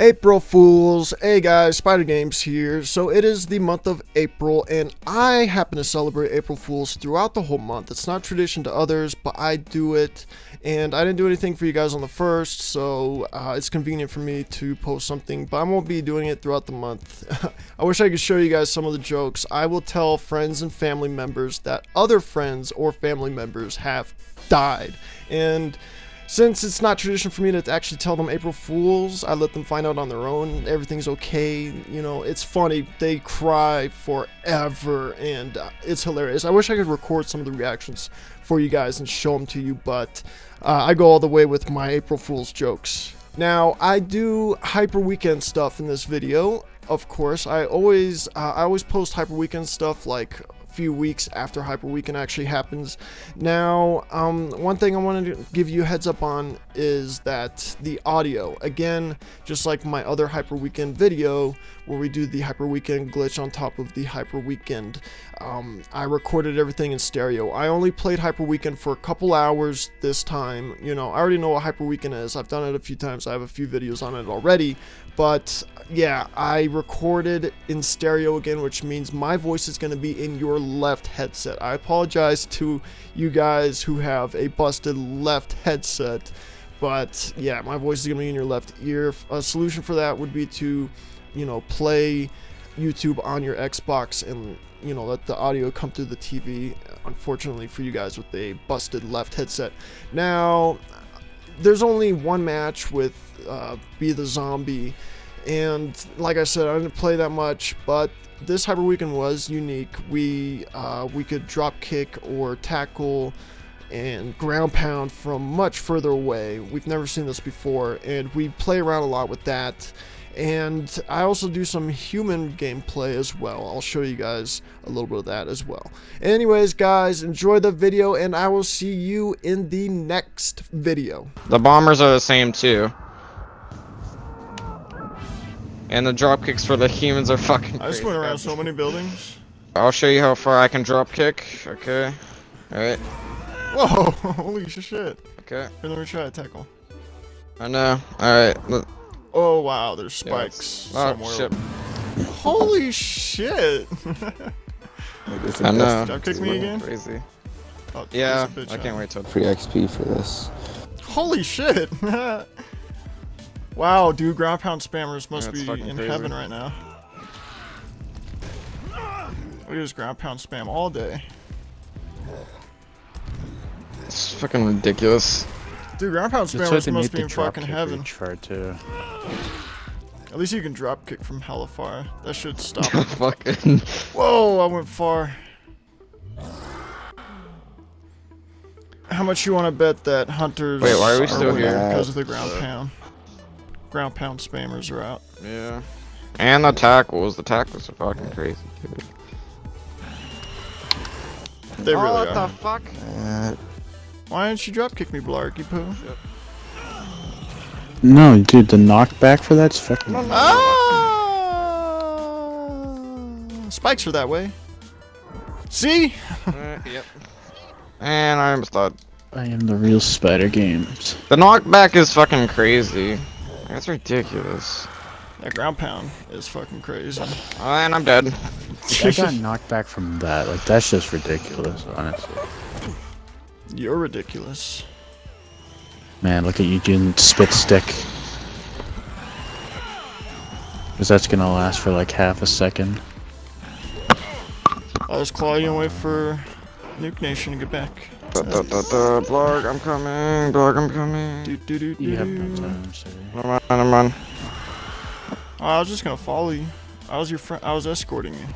April Fools. Hey guys, Spider Games here. So it is the month of April and I happen to celebrate April Fools throughout the whole month. It's not tradition to others, but I do it and I didn't do anything for you guys on the first, so uh, it's convenient for me to post something, but I won't be doing it throughout the month. I wish I could show you guys some of the jokes. I will tell friends and family members that other friends or family members have died. And since it's not tradition for me to actually tell them April Fools, I let them find out on their own. Everything's okay. You know, it's funny. They cry forever, and uh, it's hilarious. I wish I could record some of the reactions for you guys and show them to you, but uh, I go all the way with my April Fool's jokes. Now, I do Hyper Weekend stuff in this video. Of course, I always uh, I always post Hyper Weekend stuff like few weeks after Hyper Weekend actually happens. Now, um, one thing I wanted to give you heads up on is that the audio, again, just like my other Hyper Weekend video, where we do the Hyper Weekend glitch on top of the Hyper Weekend, um, I recorded everything in stereo. I only played Hyper Weekend for a couple hours this time. You know, I already know what Hyper Weekend is. I've done it a few times. I have a few videos on it already. But yeah, I recorded in stereo again, which means my voice is going to be in your left headset. I apologize to you guys who have a busted left headset, but yeah, my voice is going to be in your left ear. A solution for that would be to, you know, play YouTube on your Xbox and you know let the audio come through the TV unfortunately for you guys with a busted left headset now there's only one match with uh, be the zombie and like I said, I didn't play that much, but this Hyper Weekend was unique. We uh, we could drop kick or tackle and ground pound from much further away. We've never seen this before, and we play around a lot with that. And I also do some human gameplay as well. I'll show you guys a little bit of that as well. Anyways, guys, enjoy the video, and I will see you in the next video. The bombers are the same too. And the drop kicks for the humans are fucking I just went around so many buildings. I'll show you how far I can drop kick. Okay. Alright. Whoa, holy shit. Okay. Here, let me try a tackle. I know. Alright. Oh wow, there's spikes yeah, somewhere. Oh, shit. Holy shit. I know. Drop kick me again? Crazy. Oh, yeah, I can't wait till free XP for this. Holy shit! Wow, dude, ground pound spammers must yeah, be in crazy. heaven right now. We at this ground pound spam all day. It's fucking ridiculous. Dude, ground pound spammers must be in fucking heaven. Far too. At least you can drop kick from hella far. That should stop. fucking. Whoa, I went far. How much you want to bet that hunters Wait, why are we still here? Because of the ground pound. Ground pound spammers are out. Yeah. And the tackles. The tackles are fucking crazy, dude. They really oh, what are. the fuck? Uh, Why didn't you drop kick me, Blarky Poo? No, dude, the knockback for that's fucking. Ah! Spikes are that way. See? uh, yep. And I almost thought. I am the real Spider Games. The knockback is fucking crazy. That's ridiculous. That ground pound is fucking crazy. Oh, and I'm dead. I got knocked back from that. Like, that's just ridiculous, honestly. You're ridiculous. Man, look at you doing spit stick. Because that's gonna last for like half a second. I was clawing away for Nuke Nation to get back. Da, da, da, da, blog, I'm coming. Blog, I'm coming. Do, do, do, do. You have no time, sir. I'm on, I'm on. I was just gonna follow you. I was your friend. I was escorting you.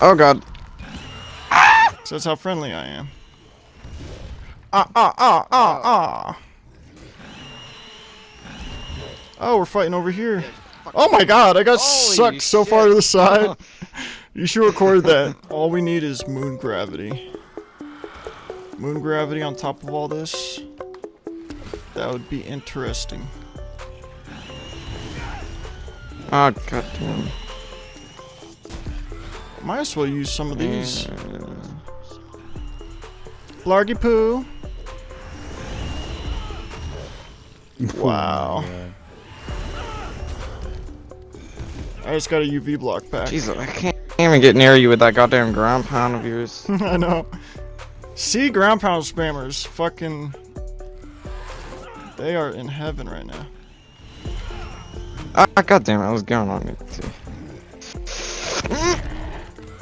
Oh god. So that's how friendly I am. Ah ah ah ah ah. Oh, we're fighting over here. Oh my god, I got Holy sucked so far to the side. You should record that. All we need is moon gravity. Moon gravity on top of all this. That would be interesting. Oh god damn. Might as well use some of these. Blargy poo. Wow. I just got a UV block back. Jesus, I can't even get near you with that goddamn ground pound of yours. I know. See, ground pound spammers, fucking. They are in heaven right now. Ah, goddamn it, I was going on it too.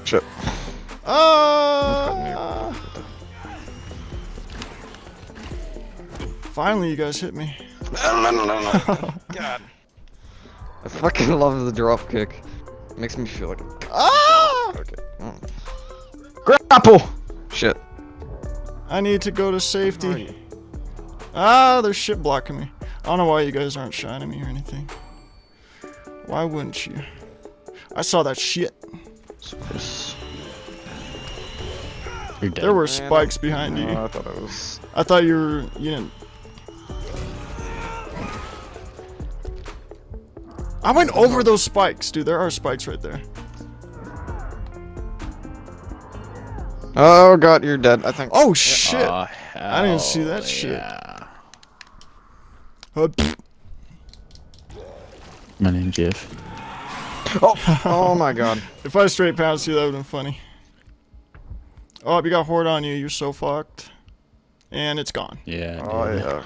Shit. Ah! Finally, you guys hit me. No, no, no, no, no. God. I fucking love the drop kick. Makes me feel like a Ah! okay. Oh. Grapple! Shit. I need to go to safety. Ah, there's shit blocking me. I don't know why you guys aren't shining me or anything. Why wouldn't you? I saw that shit. You're dead. There were spikes behind Oh, you. I thought it was. I thought you were, you didn't. I went over those spikes, dude. There are spikes right there. Oh god, you're dead. I think. Oh shit! Oh, I didn't see that hell shit. Yeah. Uh. My name Jeff. Oh, oh my god. if I straight past you, that would've been funny. Oh, you got horde on you. You're so fucked. And it's gone. Yeah. Oh dude. yeah.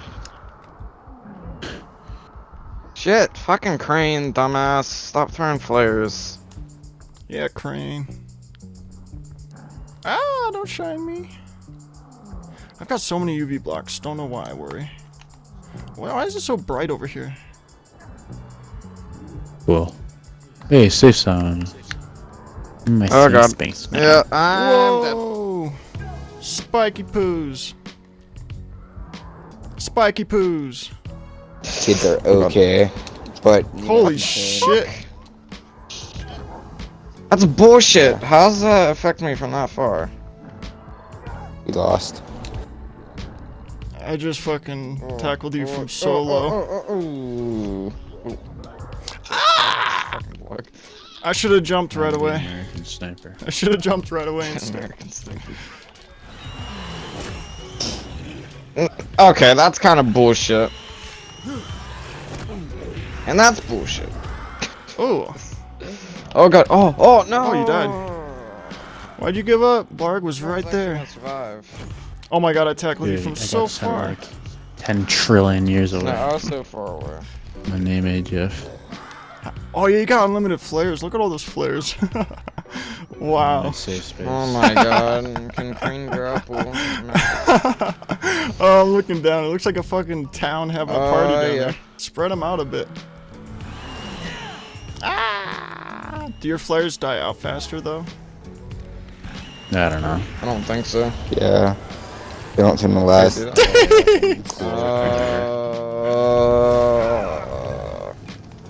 Shit, fucking crane, dumbass. Stop throwing flares. Yeah, crane. Ah, don't shine me. I've got so many UV blocks. Don't know why I worry. Why why is it so bright over here? Cool. Hey, safe zone. My Oh, safe God. space, man. Yeah, I'm dead. Whoa! Spiky poos. Spiky poos. Kids are okay, but Holy I'm shit. That's bullshit. How does that affect me from that far? We lost. I just fucking Oh, tackled you oh, from oh, so low. oh, oh. Ah! I should have jumped right away. American sniper. I should have jumped right away instead. American stinky. Okay, that's kind of bullshit. And that's bullshit. Oh, Oh god. Oh, oh no. Oh, you died. why'd you give up? Blarg was right there. Survive. Oh my god, I tackled you from I so sent far. Like 10 trillion years away. No, I was so far away. My name is Jeff. Oh yeah, you got unlimited flares. Look at all those flares. Wow. safe space. Oh my god. Can Crane grapple? oh, I'm looking down. It looks like a fucking town having a party Oh, down yeah. there. Spread them out a bit. Ah! Do your flares die out faster though? I don't know. I don't think so. Yeah. They don't seem to last. Uh,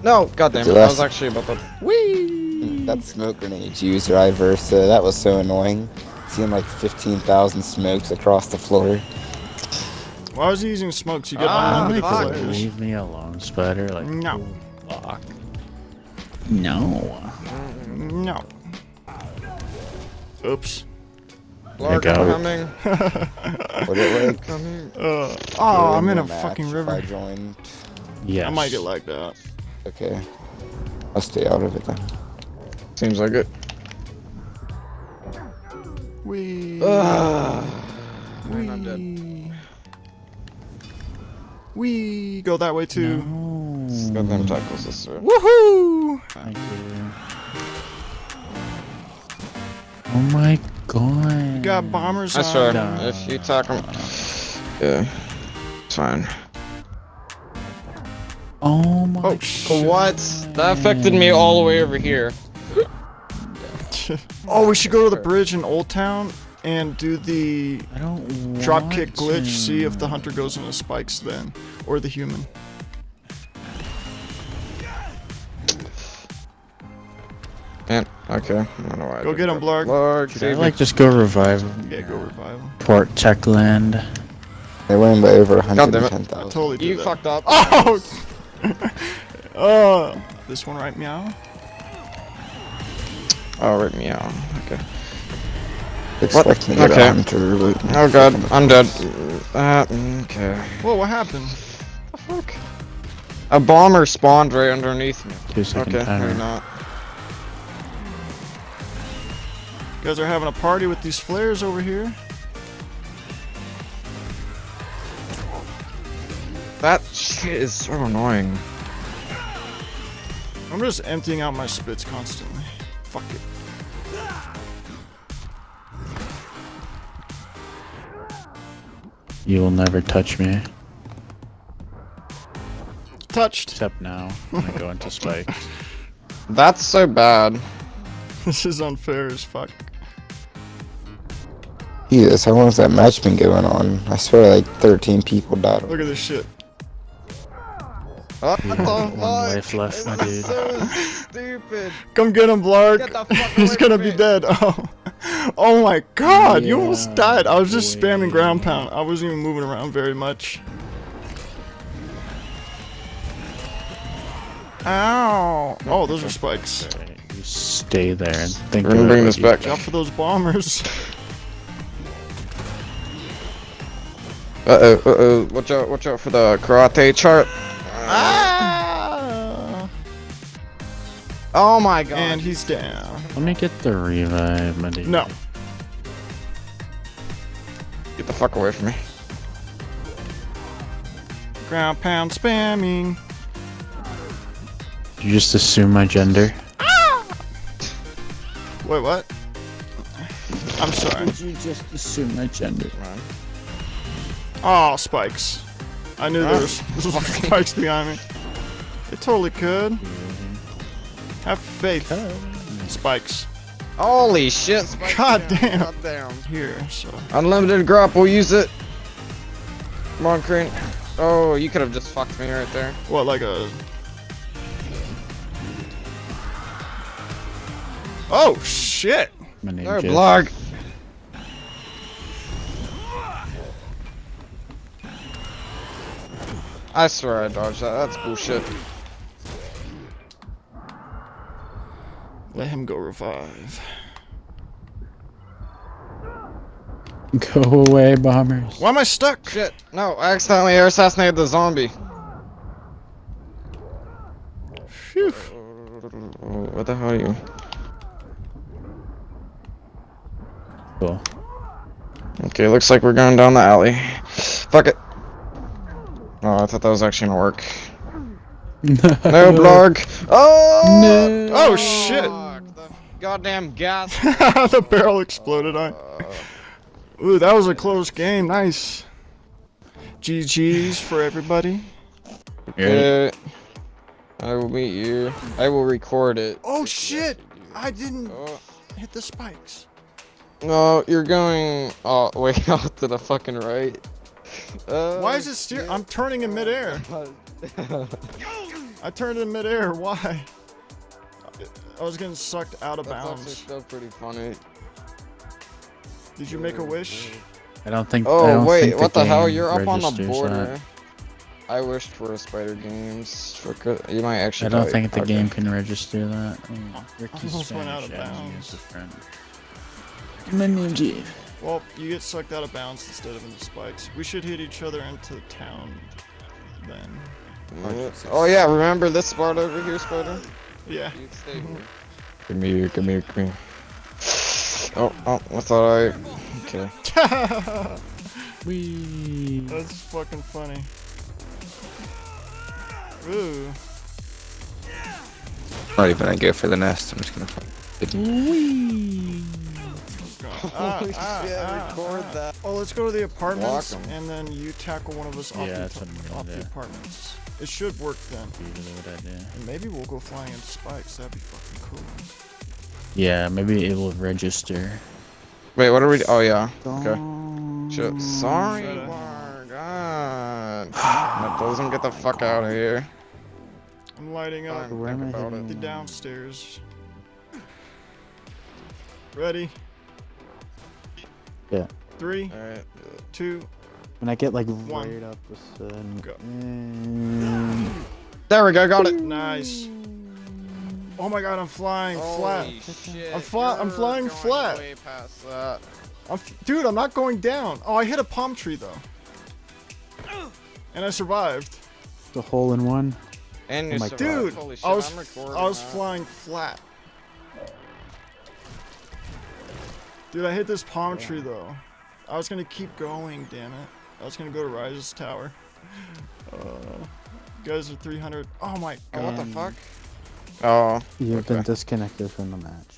no, goddamn it. I was actually about to. Whee! That smoke grenade you used, right, Versa? That was so annoying. Seeing like 15,000 smokes across the floor. Why was he using smokes? You get Ah, unlimited fuck. flares. Leave me alone, Spider. Like, No. fuck. No. No. Oops. Lark coming. What it like? Coming. Uh, oh, I'm in a Match fucking river. I joined. Yes. I might get like that. Okay. I'll stay out of it then. Seems like it. Wee. Ugh. Wee. I'm dead. Wee. Go that way too. No. Goddamn tackles this through. Woohoo! Thank you. Oh my god. You got bombers That's on. fair. No. If you attack him. Yeah. It's fine. Oh my Oh, shit. What? That affected me all the way over here. oh, we should go to the bridge in Old Town and do the I don't drop want kick glitch. to. See if the hunter goes into spikes then, or the human. Man, okay. I don't know why. Go did get him, that. Blarg. Blarg, Should I like just go revive him? Yeah, go revive him. Port Techland. They win by over damn it. 110,000. Totally You that. fucked up. Oh! oh! This one right meow? Oh, right meow. Okay expecting what? to get okay. a hunter, but... Oh god, I'm dead. Uh, okay. Whoa, what happened? What the fuck? A bomber spawned right underneath me. Okay, maybe not. You guys are having a party with these flares over here. That shit is so annoying. I'm just emptying out my spits constantly. Fuck it. You will never touch me, Touched. except now when I go into spikes. That's so bad. This is unfair as fuck. Jesus, how long has that match been going on? I swear like 13 people died. Look at this shit. What You the have fuck? one life left, my dude. so stupid. Come get him, Blark. Get the fuck He's gonna be me. dead. Oh. oh my god, you almost died. I was just boy. spamming ground pound. I wasn't even moving around very much. Ow. Oh, those are spikes. Alright, You stay there and think We're gonna bring this back. Watch out for those bombers. Uh oh, uh oh. Watch out, watch out for the karate chart. ah. Oh my god. And he's down. Let me get the revive, my dude. No. Get the fuck away from me. Ground pound spamming. You just assume my gender. Ah! Wait, what? I'm sorry. Did you just assume my gender? Oh, spikes. I knew there ah. was spikes behind me. It totally could. Have faith. Spikes. Holy shit. spike God down, damn. God damn. Here, so. Unlimited grapple, use it. Come on, Crane. Oh, you could have just fucked me right there. What, like a. Oh, shit! My name No, is blog. I swear I dodged that. That's bullshit. Let him go revive. Go away, bombers. Why am I stuck? Shit. No, I accidentally air assassinated the zombie. Phew. What the hell are you? Cool. Okay, looks like we're going down the alley. Fuck it. Oh, I thought that was actually gonna work. No, blog. Oh! No. Oh, shit! Fuck, the goddamn gas. the barrel exploded on. Ooh, that was a close game. Nice. GG's for everybody. You ready? Uh, I will meet you. I will record it. Oh shit! I didn't Oh, hit the spikes. no, you're going. Oh, way out to the fucking right. Uh, Why is it steer? I'm turning in midair. I turned in midair. Why? I was getting sucked out of That's actually bounds. still pretty funny. Did you make a wish? I don't think. Oh don't wait, think the what the hell? You're up on the border. that. I wished for a Spider Games. For you might actually. I don't think the game can register that. Ricky's Almost went out of you bounds. as a friend. My name's Eve. Well, you get sucked out of bounds instead of into spikes. We should hit each other into the town then. Oh yeah, remember this spot over here, Spider? Yeah. You stay here. Come here, come here, come here. Oh, oh, I thought I. Okay. Wee. That's fucking funny. Ooh. Not even gonna go for the nest. I'm just gonna. Ah, Holy ah, shit, ah, record ah. that. Oh, let's go to the apartments, and then you tackle one of us off, Yeah, the, that's what I'm off the do. apartments. It should work then. Usually what I do. And maybe we'll go flying into spikes. That'd be fucking cool. Yeah, maybe it will register. Wait, what are we? Oh yeah. Okay. Shit. Sorry, Should've. Oh, God. That doesn't get the fuck out of here. I'm lighting up Where am think I about hitting? the downstairs. Ready? Yeah. Three, Alright. two. When I get like One. right up the sun. Go. Mm, There we go, got it. Nice. Oh my god, I'm flying flat. Shit. I'm fly- I'm flying going flat. Way past that. I'm f- dude, I'm not going down. Oh, I hit a palm tree though. And I survived. the hole in one. And Oh you my survived. Dude, Holy shit, I was I'm I was that. flying flat. Dude, I hit this palm tree though. I was gonna keep going, damn it. I was gonna go to Rais's tower. Uh, you guys are 300. Oh my Oh, what the fuck? Oh, You've been disconnected from the match.